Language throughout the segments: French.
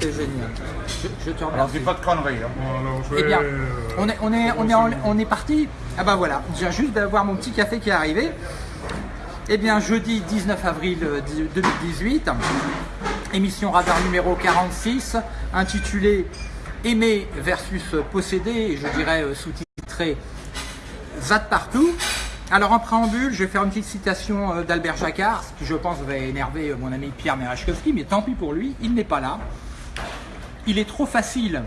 C'était génial. Je, je te Alors remercie. dis pas de conneries. hein. Bon, alors, je Eh vais, bien, euh, on est, on est, on est, en- on est parti. Ah bah voilà, je viens juste d'avoir mon petit café qui est arrivé. Eh bien, jeudi 19 avril euh, 2018, émission radar numéro 46, intitulée Aimer versus posséder, et je dirais euh, sous-titré Zat partout. Alors en préambule, je vais faire une petite citation euh, d'Albert Jacquard, ce qui je pense va énerver euh, mon ami Pierre Merachkowski, mais tant pis pour lui, il n'est pas là. Il est trop facile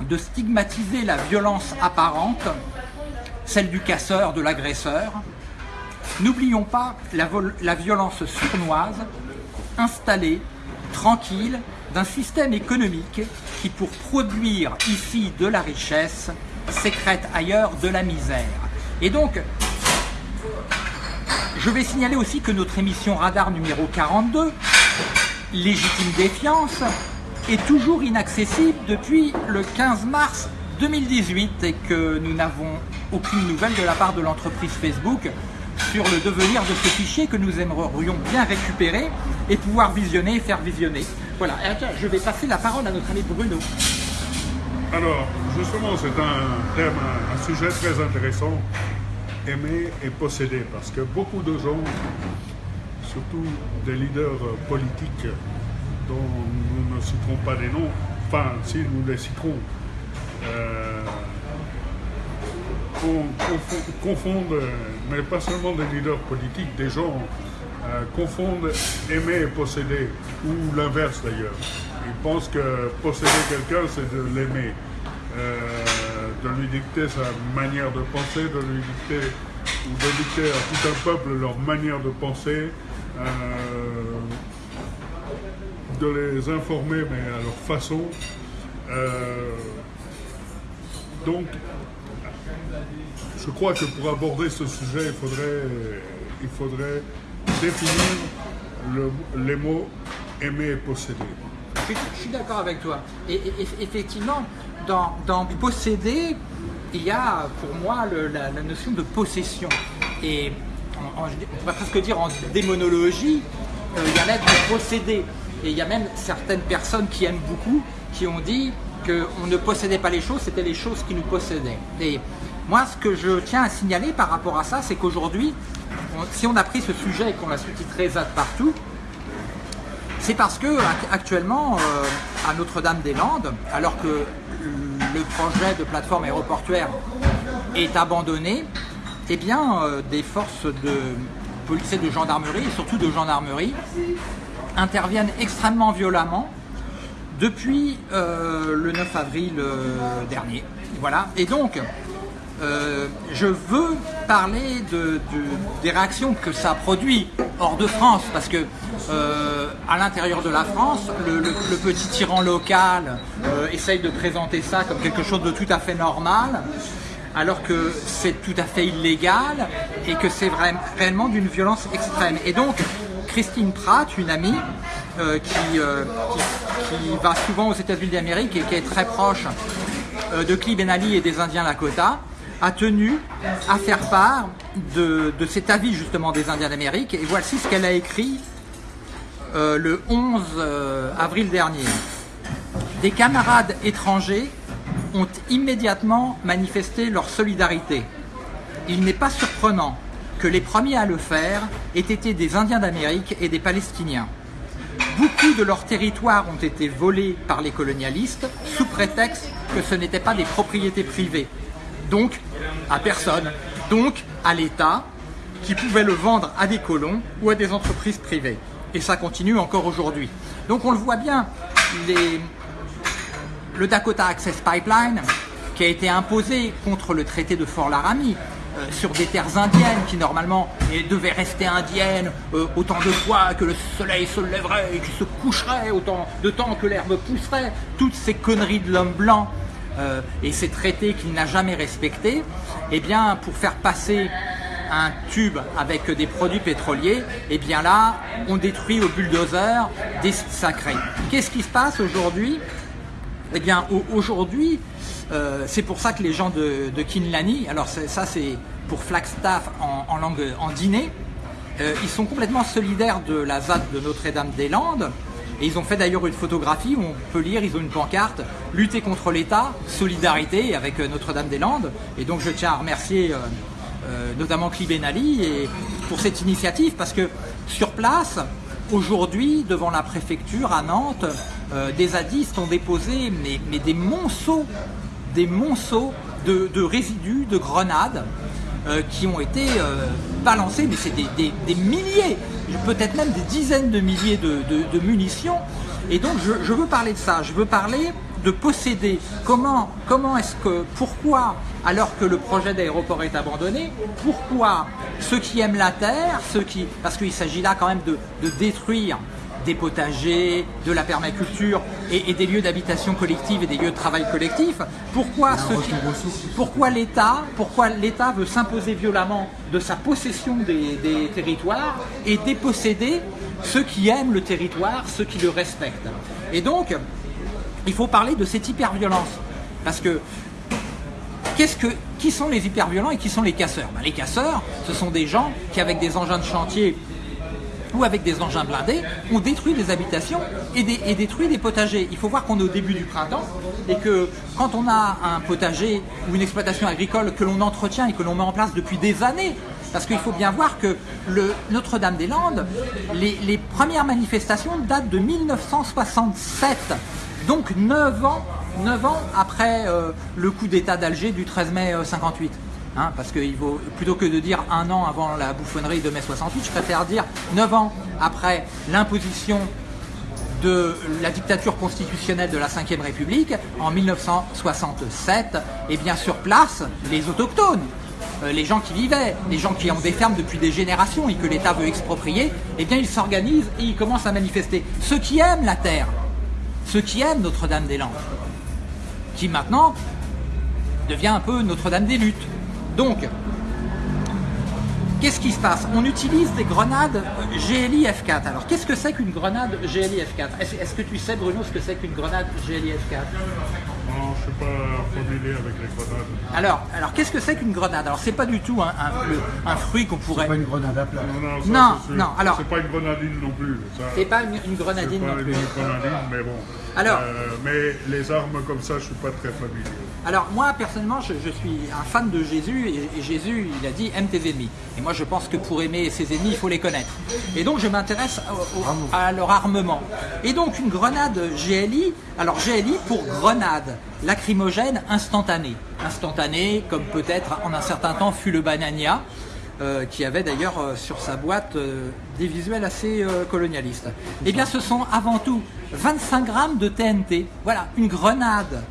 de stigmatiser la violence apparente, celle du casseur, de l'agresseur. N'oublions pas la, violence sournoise, installée, tranquille, d'un système économique qui, pour produire ici de la richesse, sécrète ailleurs de la misère. Et donc, je vais signaler aussi que notre émission Radar numéro 42, Légitime Défiance, est toujours inaccessible depuis le 15 mars 2018 et que nous n'avons aucune nouvelle de la part de l'entreprise Facebook sur le devenir de ce fichier que nous aimerions bien récupérer et pouvoir visionner et faire visionner. Voilà, je vais passer la parole à notre ami Bruno. Alors, justement, c'est un thème, un, sujet très intéressant, aimer et posséder, parce que beaucoup de gens, surtout des leaders politiques dont nous ne citerons pas des noms, enfin, si nous les citerons, euh, con- confo- confondent, mais pas seulement des leaders politiques, des gens euh, confondent aimer et posséder, ou l'inverse d'ailleurs. Ils pensent que posséder quelqu'un, c'est de l'aimer, euh, de lui dicter sa manière de penser, de lui dicter, ou de dicter à tout un peuple leur manière de penser, de les informer, mais à leur façon. Euh, donc, je crois que pour aborder ce sujet, il faudrait, il faudrait définir le- les mots aimer et posséder. Je, suis- d'accord avec toi. Et, effectivement, dans, posséder, il y a pour moi la, notion de possession. Et on pourrait presque dire en démonologie, euh, il y a l'être de posséder. Et il y a même certaines personnes qui aiment beaucoup, qui ont dit qu'on ne possédait pas les choses, c'était les choses qui nous possédaient. Et moi, ce que je tiens à signaler par rapport à ça, c'est qu'aujourd'hui, si on a pris ce sujet et qu'on l'a sous-titré ZAD partout, c'est parce que ac- actuellement, euh, à Notre-Dame-des-Landes, alors que le projet de plateforme aéroportuaire est abandonné, eh bien, euh, des forces de police et de gendarmerie, et surtout de gendarmerie, interviennent extrêmement violemment depuis euh, le 9 avril euh, dernier. Voilà. Et donc, euh, je veux parler de, de- des réactions que ça produit hors de France, parce que à l'intérieur de la France, le, le- petit tyran local essaye de présenter ça comme quelque chose de tout à fait normal, alors que c'est tout à fait illégal et que c'est réellement d'une violence extrême. Et donc, Christine Pratt, une amie, euh, qui, euh, qui- va souvent aux États-Unis d'Amérique et qui est très proche euh, de Clee Ben Ali et des Indiens Lakota, a tenu à faire part de, cet avis justement des Indiens d'Amérique. Et voici ce qu'elle a écrit le 11 euh, avril dernier. Des camarades étrangers ont immédiatement manifesté leur solidarité. Il n'est pas surprenant que les premiers à le faire aient été des Indiens d'Amérique et des Palestiniens. Beaucoup de leurs territoires ont été volés par les colonialistes sous prétexte que ce n'étaient pas des propriétés privées. Donc, à personne. Donc, à l'État, qui pouvait le vendre à des colons ou à des entreprises privées. Et ça continue encore aujourd'hui. Donc, on le voit bien, le Dakota Access Pipeline, qui a été imposé contre le traité de Fort Laramie, euh, sur des terres indiennes qui normalement eh, devaient rester indiennes euh, autant de fois que le soleil se lèverait et qu'il se coucherait, autant de temps que l'herbe pousserait, toutes ces conneries de l'homme blanc euh, et ces traités qu'il n'a jamais respectés, eh bien pour faire passer un tube avec des produits pétroliers, eh bien là, on détruit au bulldozer des sites sacrés. Qu'est-ce qui se passe aujourd'hui? Eh bien, au- aujourd'hui, euh, c'est pour ça que les gens de, Kinlani, alors ça c'est pour Flagstaff en, langue en dîner, euh, ils sont complètement solidaires de la ZAD de Notre-Dame-des-Landes Et ils ont fait d'ailleurs une photographie où on peut lire, ils ont une pancarte, lutter contre l'État, solidarité avec euh, Notre-Dame-des-Landes. Et donc je tiens à remercier notamment Cliben Ali et pour cette initiative parce que sur place, aujourd'hui, devant la préfecture à Nantes, des zadistes ont déposé mais, des monceaux, des monceaux de, résidus, de grenades qui ont été balancés, mais c'est des, milliers peut-être même des dizaines de milliers de, munitions. Et donc je, veux parler de ça, je veux parler de posséder. Comment, comment est-ce que, pourquoi, alors que le projet d'aéroport est abandonné, pourquoi ceux qui aiment la terre, ceux qui, parce qu'il s'agit là quand même de détruire des potagers, de la permaculture et, des lieux d'habitation collective et des lieux de travail collectif. Pourquoi, pourquoi l'État pourquoi l'État veut s'imposer violemment de sa possession des, territoires et déposséder ceux qui aiment le territoire, ceux qui le respectent? Et donc, il faut parler de cette hyperviolence. Parce que, qu'est-ce que qui sont les hyperviolents et qui sont les casseurs? Ben, Les casseurs, ce sont des gens qui, avec des engins de chantier ou avec des engins blindés, on détruit des habitations et, détruit des potagers. Il faut voir qu'on est au début du printemps et que quand on a un potager ou une exploitation agricole que l'on entretient et que l'on met en place depuis des années, parce qu'il faut bien voir que Notre-Dame-des-Landes, les, premières manifestations datent de 1967, donc 9 ans, 9 ans après euh, le coup d'État d'Alger du 13 mai 58. Hein, parce que vaut, plutôt que de dire un an avant la bouffonnerie de mai 68, je préfère dire neuf ans après l'imposition de la dictature constitutionnelle de la Ve République en 1967, et bien sur place, les autochtones, euh, les gens qui vivaient, les gens qui ont des fermes depuis des générations et que l'État veut exproprier, eh bien ils s'organisent et ils commencent à manifester. Ceux qui aiment la terre, ceux qui aiment Notre-Dame-des-Landes, qui maintenant devient un peu Notre-Dame des luttes. Donc, qu'est-ce qui se passe? On utilise des grenades GLI F4. Alors, qu'est-ce que c'est qu'une grenade GLI F4 Est-ce que tu sais, Bruno, ce que c'est qu'une grenade GLI F4 non, je ne suis pas familier avec les grenades. Alors, alors qu'est-ce que c'est qu'une grenade? Alors, c'est pas du tout un, un, fruit qu'on pourrait. C'est pas une grenade à plat. Non, non, non, alors. C'est pas une grenadine non plus. C'est pas une, grenadine non plus. Une grenadine, mais bon. Alors. Euh, mais les armes comme ça, je suis pas très familier. Alors moi personnellement je, suis un fan de Jésus et, Jésus il a dit aime tes ennemis. Et moi je pense que pour aimer ses ennemis il faut les connaître. Et donc je m'intéresse à leur armement. Et donc une grenade GLI, alors GLI pour grenade, lacrymogène instantanée. Instantanée comme peut-être en un certain temps fut le Banania. Euh, qui avait d'ailleurs euh, sur sa boîte euh, des visuels assez colonialistes. Eh bien ce sont avant tout 25 grammes de TNT. Voilà, une grenade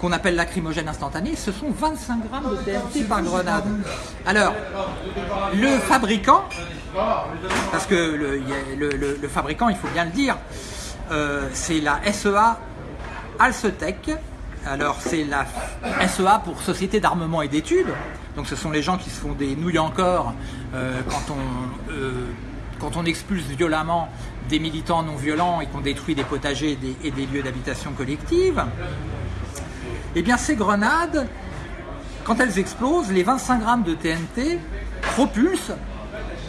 qu'on appelle lacrymogène instantané, ce sont 25 grammes de TNT par grenade. Alors, le fabricant, parce que le, fabricant, il faut bien le dire, euh, c'est la SEA Alcetec. Alors, c'est la SEA pour Société d'armement et d'études. Donc, ce sont les gens qui se font des nouilles encore euh, quand on euh, quand on expulse violemment des militants non violents et qu'on détruit des potagers et des lieux d'habitation collective. Eh bien ces grenades, quand elles explosent, les 25 grammes de TNT propulsent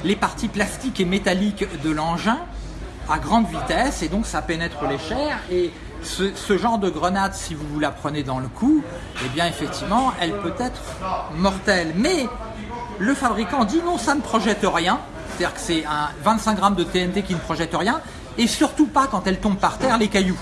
les parties plastiques et métalliques de l'engin à grande vitesse et donc ça pénètre les chairs et ce, genre de grenade, si vous la prenez dans le cou, eh bien effectivement, elle peut être mortelle. Mais le fabricant dit non, ça ne projette rien, c'est-à-dire que c'est un 25 grammes de TNT qui ne projette rien, et surtout pas quand elle tombe par terre les cailloux.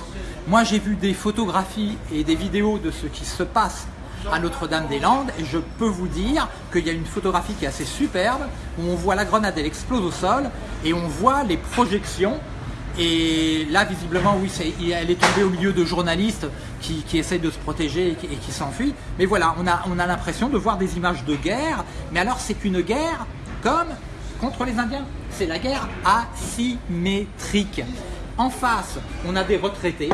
Moi, j'ai vu des photographies et des vidéos de ce qui se passe à Notre-Dame-des-Landes et je peux vous dire qu'il y a une photographie qui est assez superbe où on voit la grenade, elle explose au sol et on voit les projections et là, visiblement, oui, elle est tombée au milieu de journalistes qui, essayent de se protéger et qui, s'enfuient. Mais voilà, on a, on a l'impression de voir des images de guerre. Mais alors, c'est une guerre comme contre les Indiens. C'est la guerre asymétrique. En face, on a des retraités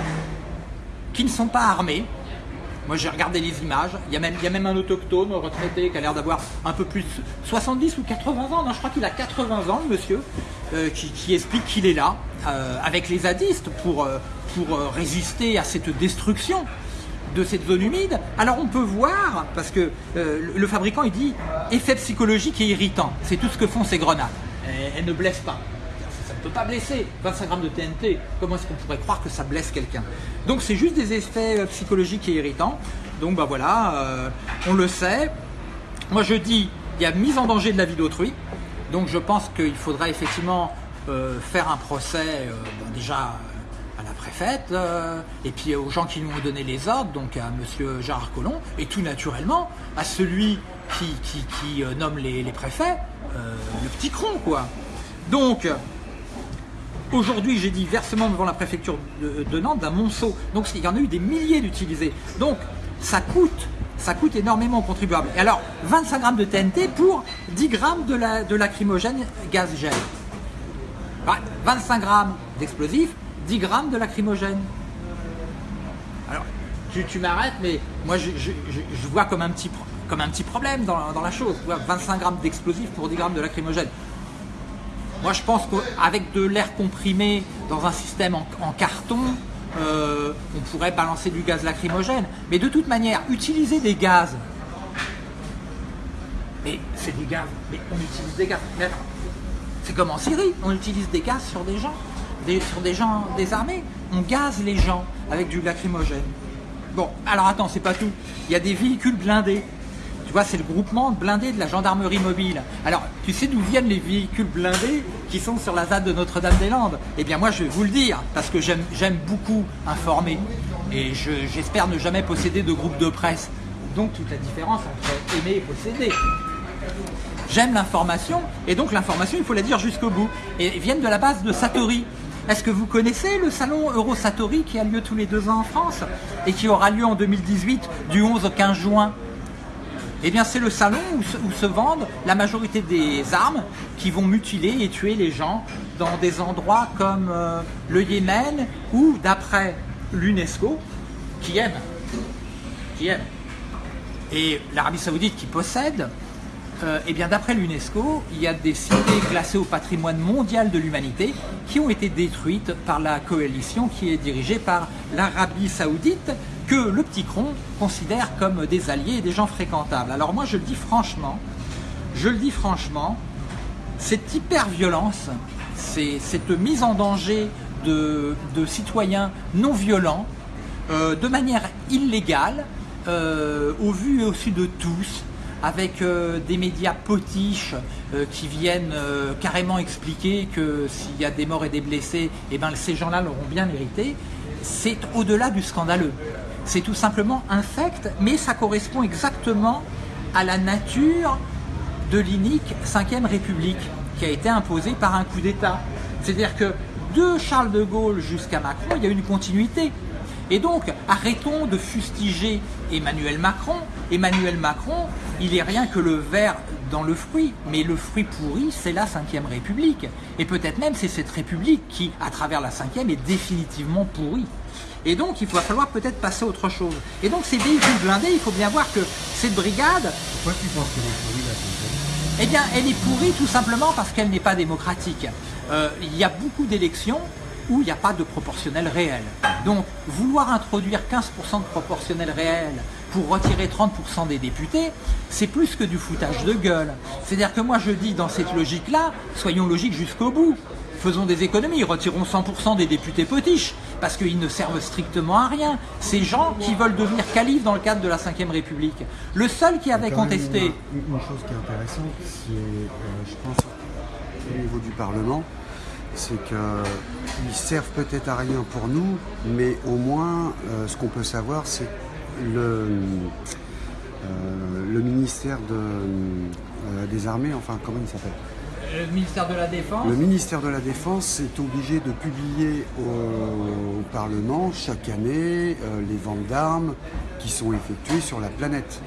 qui ne sont pas armés. Moi, j'ai regardé les images. Il y, a même, un autochtone retraité qui a l'air d'avoir un peu plus 70 ou 80 ans. Non, je crois qu'il a 80 ans, le monsieur, euh, qui, explique qu'il est là euh, avec les zadistes pour, euh, résister à cette destruction de cette zone humide. Alors on peut voir, parce que le fabricant il dit effet psychologique et irritant. C'est tout ce que font ces grenades. elles ne blessent pas pas blesser. 25 grammes de TNT, comment est-ce qu'on pourrait croire que ça blesse quelqu'un? Donc c'est juste des effets euh, psychologiques et irritants. Donc bah voilà, euh, on le sait. Moi je dis, il y a mise en danger de la vie d'autrui. Donc je pense qu'il faudra effectivement euh, faire un procès déjà à la préfète et puis aux gens qui nous ont donné les ordres, donc à monsieur Gérard Collomb, et tout naturellement à celui qui, qui, nomme les, préfets, le petit cron quoi. Donc Aujourd'hui, j'ai dit versement devant la préfecture de, Nantes d'un monceau. Donc il y en a eu des milliers d'utilisés. Donc ça coûte, ça coûte énormément aux contribuables. Et alors, 25 grammes de TNT pour 10 grammes de, la, de lacrymogène gaz gel. 25 grammes d'explosifs, 10 grammes de lacrymogène. Alors, tu, m'arrêtes, mais moi je, vois comme un petit, comme un petit problème dans, dans la chose. 25 grammes d'explosifs pour 10 grammes de lacrymogène. Moi, je pense qu'avec de l'air comprimé dans un système en, carton, euh, on pourrait balancer du gaz lacrymogène. Mais de toute manière, utiliser des gaz, mais c'est des gaz, mais on utilise des gaz. C'est comme en Syrie, on utilise des gaz sur des gens, sur des gens désarmés. On gaze les gens avec du lacrymogène. Bon, alors attends, c'est pas tout. Il y a des véhicules blindés c'est le groupement blindé de la gendarmerie mobile. Alors, tu sais d'où viennent les véhicules blindés qui sont sur la ZAD de Notre-Dame-des-Landes? Eh bien, moi, je vais vous le dire, parce que j'aime beaucoup informer. Et j'espère ne jamais posséder de groupe de presse. Donc, toute la différence entre aimer et posséder. J'aime l'information, et donc l'information, il faut la dire jusqu'au bout. Et viennent de la base de Satori. Est-ce que vous connaissez le salon Eurosatori qui a lieu tous les deux ans en France et qui aura lieu en 2018 du 11 au 15 juin? Eh bien, c'est le salon où se, vendent la majorité des armes qui vont mutiler et tuer les gens dans des endroits comme euh, le Yémen ou, d'après l'UNESCO, qui aime, qui aime, et l'Arabie Saoudite qui possède, euh, eh bien, d'après l'UNESCO, il y a des cités classées au patrimoine mondial de l'humanité qui ont été détruites par la coalition qui est dirigée par l'Arabie Saoudite que le petit cron considère comme des alliés et des gens fréquentables. Alors moi je le dis franchement, je le dis franchement, cette hyper-violence, cette mise en danger de, citoyens non violents, euh, de manière illégale, euh, au vu et au su de tous, avec euh, des médias potiches qui viennent carrément expliquer que s'il y a des morts et des blessés, eh ben, ces gens-là l'auront bien mérité, c'est au-delà du scandaleux c'est tout simplement infect, mais ça correspond exactement à la nature de l'inique 5ème République qui a été imposée par un coup d'État. C'est-à-dire que de Charles de Gaulle jusqu'à Macron, il y a une continuité. Et donc, arrêtons de fustiger Emmanuel Macron. Emmanuel Macron, il est rien que le verre dans le fruit, mais le fruit pourri, c'est la 5ème République. Et peut-être même c'est cette République qui, à travers la 5ème, est définitivement pourrie. Et donc, il va falloir peut-être passer à autre chose. Et donc, ces véhicules blindés, il faut bien voir que cette brigade... Pourquoi tu penses qu'elle est pourrie, la Eh bien, elle est pourrie tout simplement parce qu'elle n'est pas démocratique. Euh, il y a beaucoup d'élections où il n'y a pas de proportionnel réel. Donc, vouloir introduire 15% de proportionnel réel pour retirer 30% des députés, c'est plus que du foutage de gueule. C'est-à-dire que moi je dis dans cette logique-là, soyons logiques jusqu'au bout faisons des économies, retirons 100% des députés potiches, parce qu'ils ne servent strictement à rien. Ces gens qui veulent devenir califes dans le cadre de la Ve République. Le seul qui avait contesté... Une, chose qui est intéressante, c'est, euh, je pense, au niveau du Parlement, c'est qu'ils servent peut-être à rien pour nous, mais au moins, euh, ce qu'on peut savoir, c'est le, euh, le ministère de, des Armées, enfin, comment il s'appelle? Le ministère de la Défense Le ministère de la Défense est obligé de publier au, Parlement chaque année euh, les ventes d'armes qui sont effectuées sur la planète.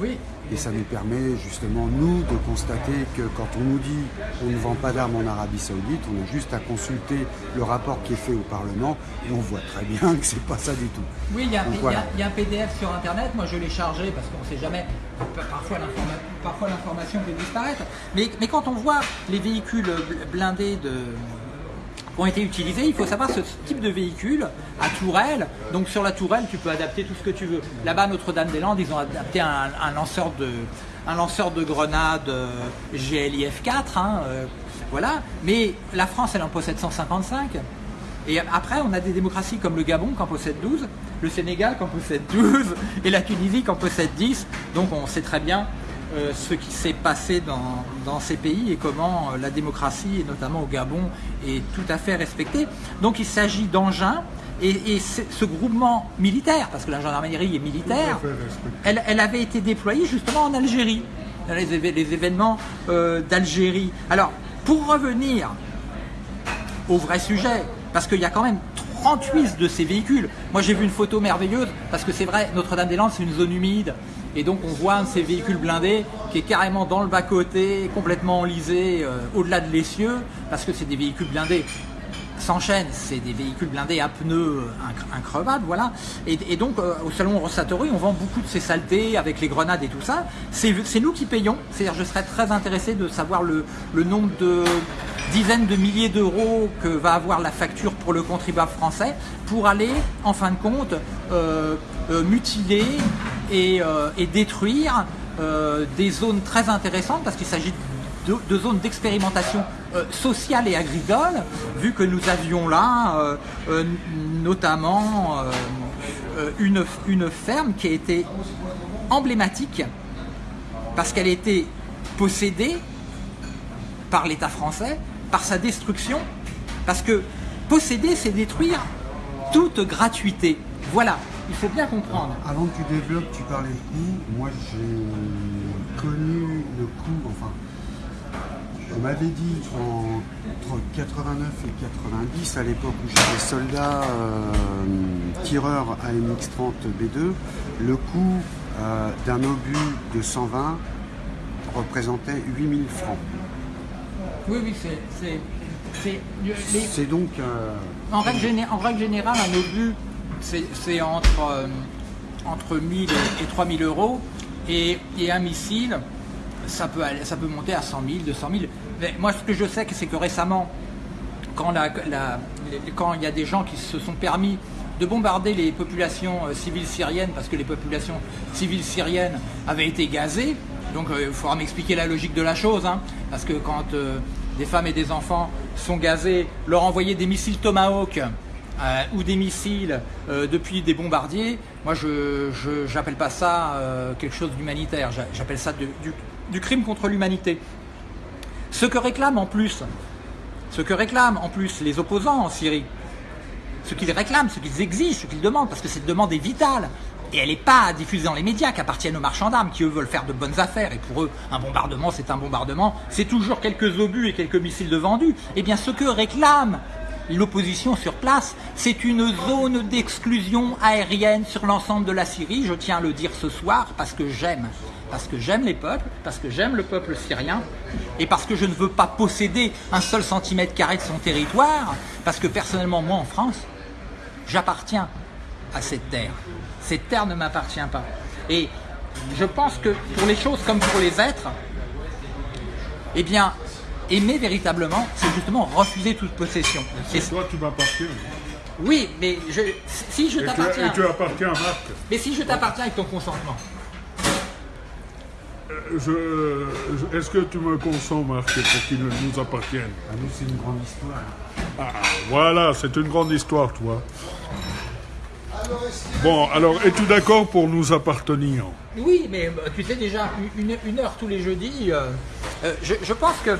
Oui. Et ça nous permet justement, nous, de constater que quand on nous dit on ne vend pas d'armes en Arabie Saoudite, on a juste à consulter le rapport qui est fait au Parlement et on voit très bien que c'est pas ça du tout. Oui, il y, a, un PDF sur Internet, moi je l'ai chargé parce qu'on ne sait jamais, parfois l'information peut disparaître. Mais, mais quand on voit les véhicules blindés de, ont été utilisés. Il faut savoir ce type de véhicule à tourelle. Donc sur la tourelle, tu peux adapter tout ce que tu veux. Là-bas, Notre-Dame-des-Landes, ils ont adapté un, lanceur de un lanceur de grenades euh, GLIF 4 hein, euh, Voilà. Mais la France, elle en possède 155. Et après, on a des démocraties comme le Gabon qui en possède 12, le Sénégal qui en possède 12 et la Tunisie qui en possède 10. Donc on sait très bien euh, ce qui s'est passé dans, ces pays et comment euh, la démocratie, et notamment au Gabon, est tout à fait respectée. Donc il s'agit d'engins et, ce groupement militaire, parce que la gendarmerie est militaire, elle, avait été déployée justement en Algérie, dans les, événements euh, d'Algérie. Alors, pour revenir au vrai sujet, parce qu'il y a quand même 38 de ces véhicules. Moi j'ai vu une photo merveilleuse, parce que c'est vrai, Notre-Dame-des-Landes c'est une zone humide, et donc on voit un de ces véhicules blindés qui est carrément dans le bas-côté, complètement enlisé, euh, au-delà de l'essieu, parce que c'est des véhicules blindés s'enchaînent, c'est des véhicules blindés à pneus increvables, voilà. Et, donc, euh, au salon Rossatory, on vend beaucoup de ces saletés avec les grenades et tout ça. C'est nous qui payons. C'est-à-dire, je serais très intéressé de savoir le, nombre de dizaines de milliers d'euros que va avoir la facture pour le contribuable français pour aller, en fin de compte, euh, euh, mutiler et, et détruire des zones très intéressantes parce qu'il s'agit de, zones d'expérimentation euh, sociale et agricole, vu que nous avions là euh, euh, notamment une, une ferme qui a été emblématique parce qu'elle été possédée par l'État français, par sa destruction, parce que posséder, c'est détruire toute gratuité. Voilà, il faut bien comprendre. Avant que tu développes, tu parlais de coût. Moi, j'ai connu le coût, enfin, on m'avait dit entre 89 et 90, à l'époque où j'étais soldat euh, tireur AMX-30 B2, le coût euh, d'un obus de 120 représentait 8000 francs. Oui, oui, c'est... C'est donc... Euh, en, règle générale, un obus, c'est entre, entre 1000 et 3000 euros. Et, un missile, ça peut, monter à 100 000, 200 000. Mais moi, ce que je sais, c'est que récemment, quand, il y a des gens qui se sont permis de bombarder les populations euh, civiles syriennes, parce que les populations civiles syriennes avaient été gazées, donc euh, il faudra m'expliquer la logique de la chose, hein, parce que quand euh, des femmes et des enfants sont gazés, leur envoyer des missiles Tomahawk, ou des missiles depuis des bombardiers, moi je n'appelle pas ça quelque chose d'humanitaire, j'appelle ça du, crime contre l'humanité. Ce que réclament en plus, ce que réclament en plus les opposants en Syrie, ce qu'ils réclament, ce qu'ils exigent, ce qu'ils demandent, parce que cette demande est vitale, et elle n'est pas diffusée dans les médias qui appartiennent aux marchands d'armes, qui eux veulent faire de bonnes affaires, et pour eux, un bombardement, c'est un bombardement, c'est toujours quelques obus et quelques missiles de vendus. Eh bien, ce que réclame l'opposition sur place, c'est une zone d'exclusion aérienne sur l'ensemble de la Syrie, je tiens à le dire ce soir, parce que j'aime parce que j'aime les peuples, parce que j'aime le peuple syrien, et parce que je ne veux pas posséder un seul centimètre carré de son territoire, parce que personnellement, moi en France, j'appartiens à cette terre. Cette terre ne m'appartient pas. Et je pense que pour les choses comme pour les êtres, eh bien, aimer véritablement, c'est justement refuser toute possession. Et toi, tu m'appartiens. Oui, mais je, si je t'appartiens... Et tu appartiens à Marc. Mais si je t'appartiens avec ton consentement. Est-ce que tu me consens, Marc, pour qu'il nous appartienne? Ah, nous, c'est une grande histoire. Ah, voilà, c'est une grande histoire, toi. Bon, alors, es-tu d'accord pour nous appartenir? Oui, mais euh, tu sais déjà, une, heure tous les jeudis, euh, euh, je, pense que